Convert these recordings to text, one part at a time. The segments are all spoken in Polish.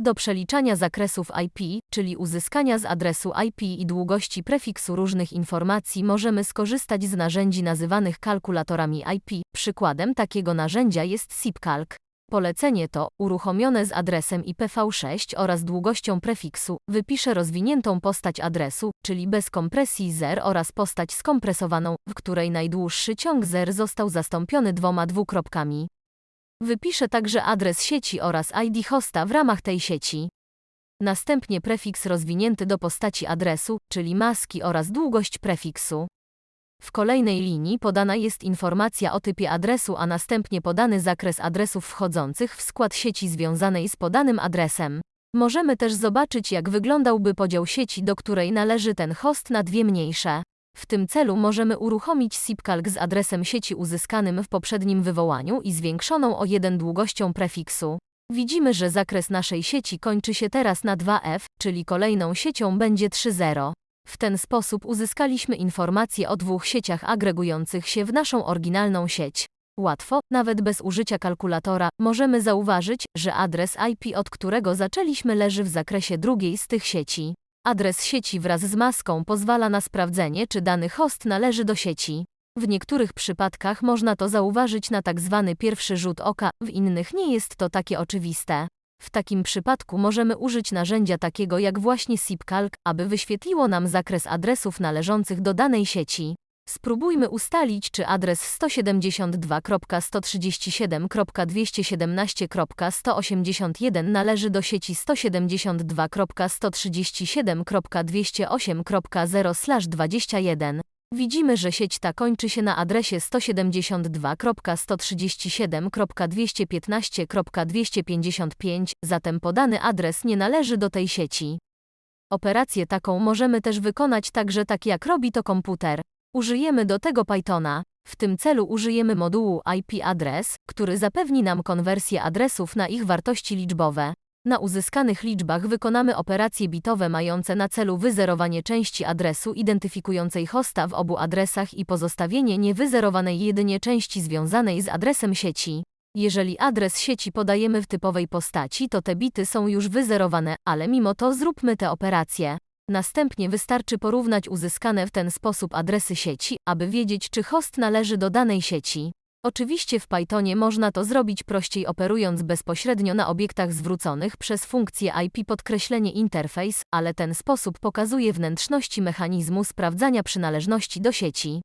Do przeliczania zakresów IP, czyli uzyskania z adresu IP i długości prefiksu różnych informacji możemy skorzystać z narzędzi nazywanych kalkulatorami IP. Przykładem takiego narzędzia jest SIPCalc. Polecenie to, uruchomione z adresem IPv6 oraz długością prefiksu, wypisze rozwiniętą postać adresu, czyli bez kompresji zer oraz postać skompresowaną, w której najdłuższy ciąg zer został zastąpiony dwoma dwukropkami. Wypisze także adres sieci oraz ID hosta w ramach tej sieci. Następnie prefiks rozwinięty do postaci adresu, czyli maski oraz długość prefiksu. W kolejnej linii podana jest informacja o typie adresu, a następnie podany zakres adresów wchodzących w skład sieci związanej z podanym adresem. Możemy też zobaczyć, jak wyglądałby podział sieci, do której należy ten host na dwie mniejsze. W tym celu możemy uruchomić SIPCalc z adresem sieci uzyskanym w poprzednim wywołaniu i zwiększoną o 1 długością prefiksu. Widzimy, że zakres naszej sieci kończy się teraz na 2F, czyli kolejną siecią będzie 3.0. W ten sposób uzyskaliśmy informacje o dwóch sieciach agregujących się w naszą oryginalną sieć. Łatwo, nawet bez użycia kalkulatora, możemy zauważyć, że adres IP, od którego zaczęliśmy, leży w zakresie drugiej z tych sieci. Adres sieci wraz z maską pozwala na sprawdzenie, czy dany host należy do sieci. W niektórych przypadkach można to zauważyć na tak zwany pierwszy rzut oka, w innych nie jest to takie oczywiste. W takim przypadku możemy użyć narzędzia takiego jak właśnie SIPCalc, aby wyświetliło nam zakres adresów należących do danej sieci. Spróbujmy ustalić, czy adres 172.137.217.181 należy do sieci 172.137.208.0/21. Widzimy, że sieć ta kończy się na adresie 172.137.215.255, zatem podany adres nie należy do tej sieci. Operację taką możemy też wykonać także tak jak robi to komputer. Użyjemy do tego Pythona. W tym celu użyjemy modułu IP address, który zapewni nam konwersję adresów na ich wartości liczbowe. Na uzyskanych liczbach wykonamy operacje bitowe mające na celu wyzerowanie części adresu identyfikującej hosta w obu adresach i pozostawienie niewyzerowanej jedynie części związanej z adresem sieci. Jeżeli adres sieci podajemy w typowej postaci, to te bity są już wyzerowane, ale mimo to zróbmy te operacje. Następnie wystarczy porównać uzyskane w ten sposób adresy sieci, aby wiedzieć, czy host należy do danej sieci. Oczywiście w Pythonie można to zrobić prościej operując bezpośrednio na obiektach zwróconych przez funkcję IP podkreślenie interfejs, ale ten sposób pokazuje wnętrzności mechanizmu sprawdzania przynależności do sieci.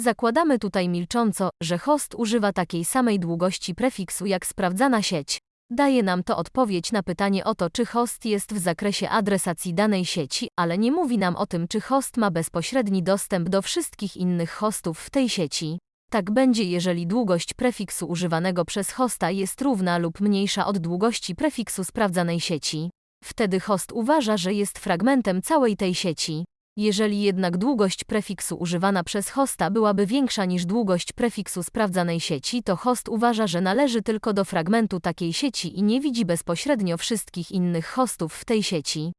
Zakładamy tutaj milcząco, że host używa takiej samej długości prefiksu jak sprawdzana sieć. Daje nam to odpowiedź na pytanie o to, czy host jest w zakresie adresacji danej sieci, ale nie mówi nam o tym, czy host ma bezpośredni dostęp do wszystkich innych hostów w tej sieci. Tak będzie, jeżeli długość prefiksu używanego przez hosta jest równa lub mniejsza od długości prefiksu sprawdzanej sieci. Wtedy host uważa, że jest fragmentem całej tej sieci. Jeżeli jednak długość prefiksu używana przez hosta byłaby większa niż długość prefiksu sprawdzanej sieci, to host uważa, że należy tylko do fragmentu takiej sieci i nie widzi bezpośrednio wszystkich innych hostów w tej sieci.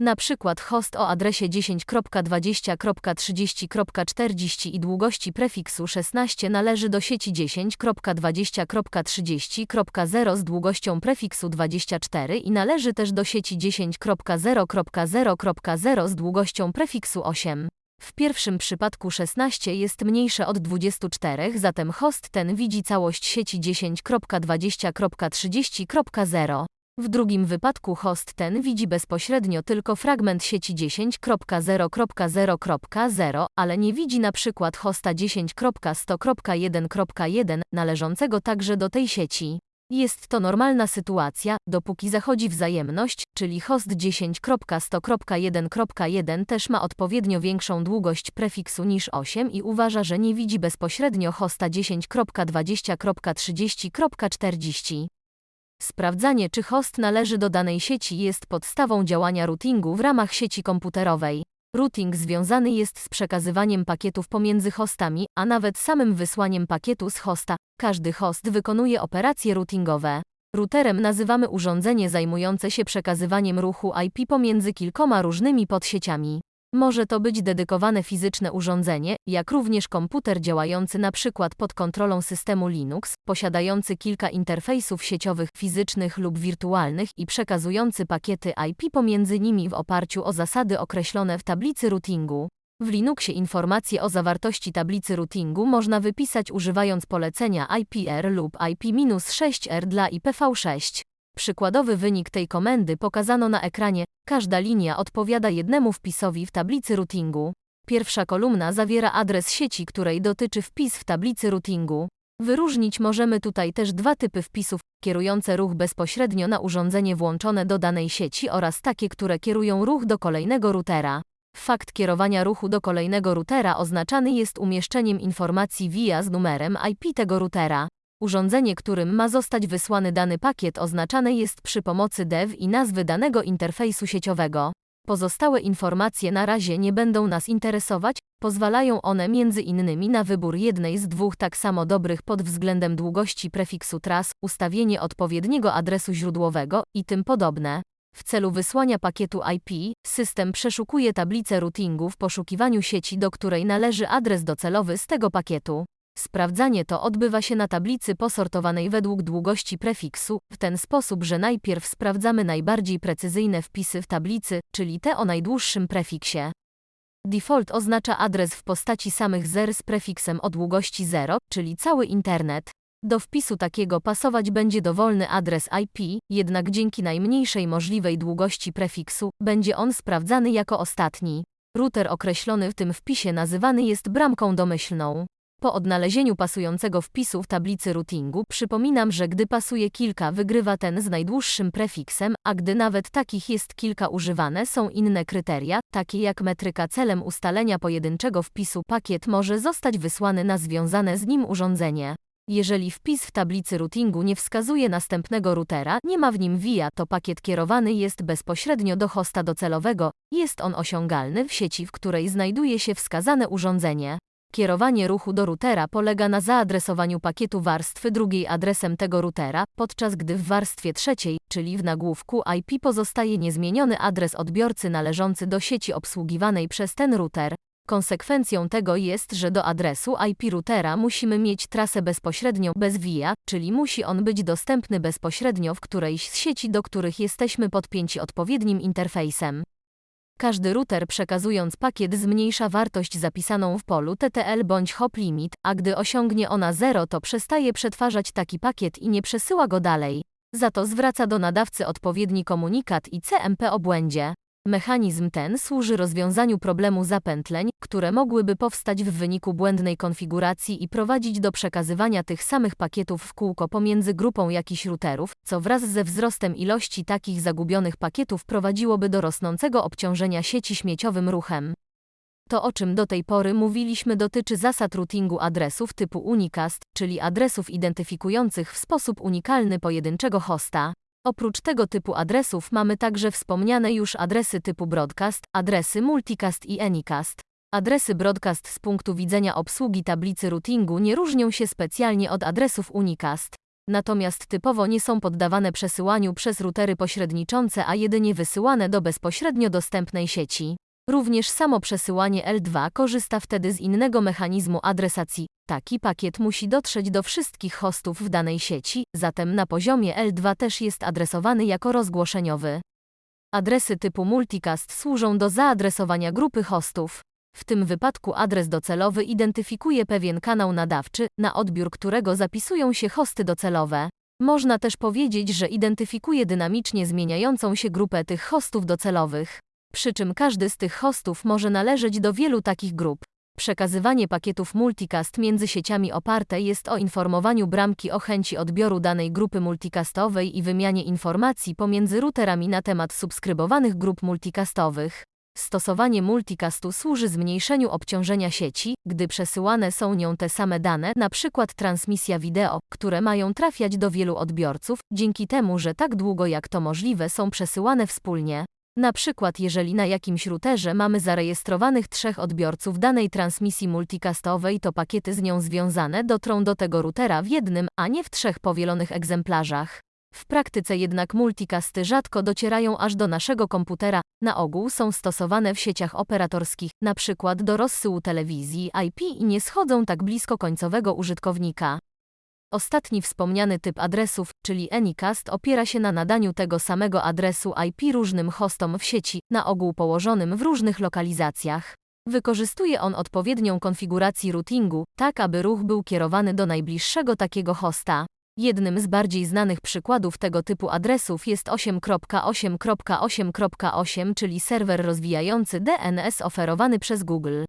Na przykład host o adresie 10.20.30.40 i długości prefiksu 16 należy do sieci 10.20.30.0 z długością prefiksu 24 i należy też do sieci 10.0.0.0 z długością prefiksu 8. W pierwszym przypadku 16 jest mniejsze od 24, zatem host ten widzi całość sieci 10.20.30.0. W drugim wypadku host ten widzi bezpośrednio tylko fragment sieci 10.0.0.0, ale nie widzi na przykład hosta 10.100.1.1 należącego także do tej sieci. Jest to normalna sytuacja, dopóki zachodzi wzajemność, czyli host 10.100.1.1 też ma odpowiednio większą długość prefiksu niż 8 i uważa, że nie widzi bezpośrednio hosta 10.20.30.40. Sprawdzanie, czy host należy do danej sieci jest podstawą działania routingu w ramach sieci komputerowej. Routing związany jest z przekazywaniem pakietów pomiędzy hostami, a nawet samym wysłaniem pakietu z hosta. Każdy host wykonuje operacje routingowe. Routerem nazywamy urządzenie zajmujące się przekazywaniem ruchu IP pomiędzy kilkoma różnymi podsieciami. Może to być dedykowane fizyczne urządzenie, jak również komputer działający na przykład pod kontrolą systemu Linux, posiadający kilka interfejsów sieciowych, fizycznych lub wirtualnych i przekazujący pakiety IP pomiędzy nimi w oparciu o zasady określone w tablicy routingu. W Linuxie informacje o zawartości tablicy routingu można wypisać używając polecenia IPR lub IP-6R dla IPv6. Przykładowy wynik tej komendy pokazano na ekranie. Każda linia odpowiada jednemu wpisowi w tablicy routingu. Pierwsza kolumna zawiera adres sieci, której dotyczy wpis w tablicy routingu. Wyróżnić możemy tutaj też dwa typy wpisów, kierujące ruch bezpośrednio na urządzenie włączone do danej sieci oraz takie, które kierują ruch do kolejnego routera. Fakt kierowania ruchu do kolejnego routera oznaczany jest umieszczeniem informacji via z numerem IP tego routera. Urządzenie, którym ma zostać wysłany dany pakiet oznaczane jest przy pomocy dev i nazwy danego interfejsu sieciowego. Pozostałe informacje na razie nie będą nas interesować, pozwalają one między innymi na wybór jednej z dwóch tak samo dobrych pod względem długości prefiksu tras, ustawienie odpowiedniego adresu źródłowego i tym podobne. W celu wysłania pakietu IP, system przeszukuje tablicę routingu w poszukiwaniu sieci, do której należy adres docelowy z tego pakietu. Sprawdzanie to odbywa się na tablicy posortowanej według długości prefiksu, w ten sposób, że najpierw sprawdzamy najbardziej precyzyjne wpisy w tablicy, czyli te o najdłuższym prefiksie. Default oznacza adres w postaci samych zer z prefiksem o długości 0, czyli cały internet. Do wpisu takiego pasować będzie dowolny adres IP, jednak dzięki najmniejszej możliwej długości prefiksu będzie on sprawdzany jako ostatni. Router określony w tym wpisie nazywany jest bramką domyślną. Po odnalezieniu pasującego wpisu w tablicy routingu przypominam, że gdy pasuje kilka wygrywa ten z najdłuższym prefiksem, a gdy nawet takich jest kilka używane są inne kryteria, takie jak metryka celem ustalenia pojedynczego wpisu pakiet może zostać wysłany na związane z nim urządzenie. Jeżeli wpis w tablicy routingu nie wskazuje następnego routera, nie ma w nim via, to pakiet kierowany jest bezpośrednio do hosta docelowego, jest on osiągalny w sieci, w której znajduje się wskazane urządzenie. Kierowanie ruchu do routera polega na zaadresowaniu pakietu warstwy drugiej adresem tego routera, podczas gdy w warstwie trzeciej, czyli w nagłówku IP pozostaje niezmieniony adres odbiorcy należący do sieci obsługiwanej przez ten router. Konsekwencją tego jest, że do adresu IP routera musimy mieć trasę bezpośrednią bez via, czyli musi on być dostępny bezpośrednio w którejś z sieci, do których jesteśmy podpięci odpowiednim interfejsem. Każdy router przekazując pakiet zmniejsza wartość zapisaną w polu TTL bądź hop limit, a gdy osiągnie ona 0 to przestaje przetwarzać taki pakiet i nie przesyła go dalej. Za to zwraca do nadawcy odpowiedni komunikat i CMP o błędzie. Mechanizm ten służy rozwiązaniu problemu zapętleń, które mogłyby powstać w wyniku błędnej konfiguracji i prowadzić do przekazywania tych samych pakietów w kółko pomiędzy grupą jakichś routerów, co wraz ze wzrostem ilości takich zagubionych pakietów prowadziłoby do rosnącego obciążenia sieci śmieciowym ruchem. To o czym do tej pory mówiliśmy dotyczy zasad routingu adresów typu unicast, czyli adresów identyfikujących w sposób unikalny pojedynczego hosta. Oprócz tego typu adresów mamy także wspomniane już adresy typu broadcast, adresy multicast i anycast. Adresy broadcast z punktu widzenia obsługi tablicy routingu nie różnią się specjalnie od adresów unicast. Natomiast typowo nie są poddawane przesyłaniu przez routery pośredniczące, a jedynie wysyłane do bezpośrednio dostępnej sieci. Również samo przesyłanie L2 korzysta wtedy z innego mechanizmu adresacji. Taki pakiet musi dotrzeć do wszystkich hostów w danej sieci, zatem na poziomie L2 też jest adresowany jako rozgłoszeniowy. Adresy typu multicast służą do zaadresowania grupy hostów. W tym wypadku adres docelowy identyfikuje pewien kanał nadawczy, na odbiór którego zapisują się hosty docelowe. Można też powiedzieć, że identyfikuje dynamicznie zmieniającą się grupę tych hostów docelowych. Przy czym każdy z tych hostów może należeć do wielu takich grup. Przekazywanie pakietów multicast między sieciami oparte jest o informowaniu bramki o chęci odbioru danej grupy multicastowej i wymianie informacji pomiędzy routerami na temat subskrybowanych grup multicastowych. Stosowanie multicastu służy zmniejszeniu obciążenia sieci, gdy przesyłane są nią te same dane, np. transmisja wideo, które mają trafiać do wielu odbiorców, dzięki temu, że tak długo jak to możliwe są przesyłane wspólnie. Na przykład jeżeli na jakimś routerze mamy zarejestrowanych trzech odbiorców danej transmisji multicastowej, to pakiety z nią związane dotrą do tego routera w jednym, a nie w trzech powielonych egzemplarzach. W praktyce jednak multicasty rzadko docierają aż do naszego komputera, na ogół są stosowane w sieciach operatorskich, na przykład do rozsyłu telewizji IP i nie schodzą tak blisko końcowego użytkownika. Ostatni wspomniany typ adresów, czyli Anycast, opiera się na nadaniu tego samego adresu IP różnym hostom w sieci, na ogół położonym w różnych lokalizacjach. Wykorzystuje on odpowiednią konfigurację routingu, tak aby ruch był kierowany do najbliższego takiego hosta. Jednym z bardziej znanych przykładów tego typu adresów jest 8.8.8.8, czyli serwer rozwijający DNS oferowany przez Google.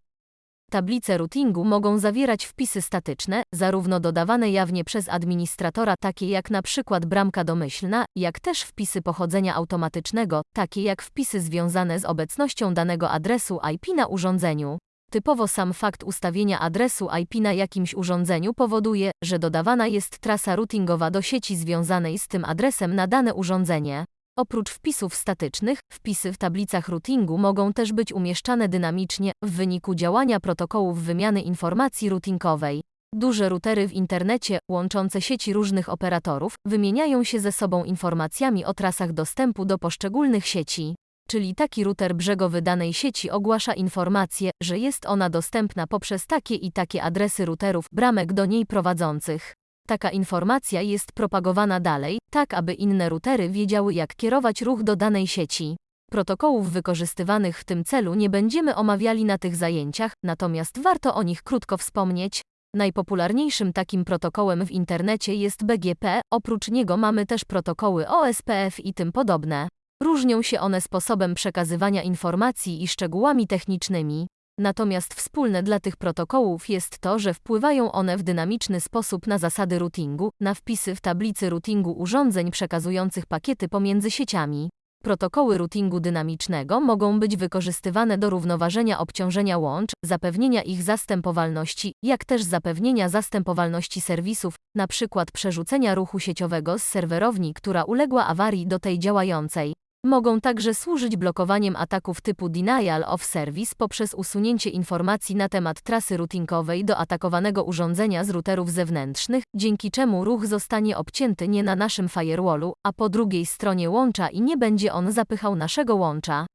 Tablice routingu mogą zawierać wpisy statyczne, zarówno dodawane jawnie przez administratora, takie jak przykład bramka domyślna, jak też wpisy pochodzenia automatycznego, takie jak wpisy związane z obecnością danego adresu IP na urządzeniu. Typowo sam fakt ustawienia adresu IP na jakimś urządzeniu powoduje, że dodawana jest trasa routingowa do sieci związanej z tym adresem na dane urządzenie. Oprócz wpisów statycznych, wpisy w tablicach routingu mogą też być umieszczane dynamicznie w wyniku działania protokołów wymiany informacji routingowej. Duże routery w internecie, łączące sieci różnych operatorów, wymieniają się ze sobą informacjami o trasach dostępu do poszczególnych sieci. Czyli taki router brzegowy danej sieci ogłasza informację, że jest ona dostępna poprzez takie i takie adresy routerów, bramek do niej prowadzących. Taka informacja jest propagowana dalej, tak aby inne routery wiedziały jak kierować ruch do danej sieci. Protokołów wykorzystywanych w tym celu nie będziemy omawiali na tych zajęciach, natomiast warto o nich krótko wspomnieć. Najpopularniejszym takim protokołem w internecie jest BGP, oprócz niego mamy też protokoły OSPF i tym podobne. Różnią się one sposobem przekazywania informacji i szczegółami technicznymi. Natomiast wspólne dla tych protokołów jest to, że wpływają one w dynamiczny sposób na zasady routingu, na wpisy w tablicy routingu urządzeń przekazujących pakiety pomiędzy sieciami. Protokoły routingu dynamicznego mogą być wykorzystywane do równoważenia obciążenia łącz, zapewnienia ich zastępowalności, jak też zapewnienia zastępowalności serwisów, np. przerzucenia ruchu sieciowego z serwerowni, która uległa awarii do tej działającej. Mogą także służyć blokowaniem ataków typu denial of service poprzez usunięcie informacji na temat trasy routingowej do atakowanego urządzenia z routerów zewnętrznych, dzięki czemu ruch zostanie obcięty nie na naszym firewallu, a po drugiej stronie łącza i nie będzie on zapychał naszego łącza.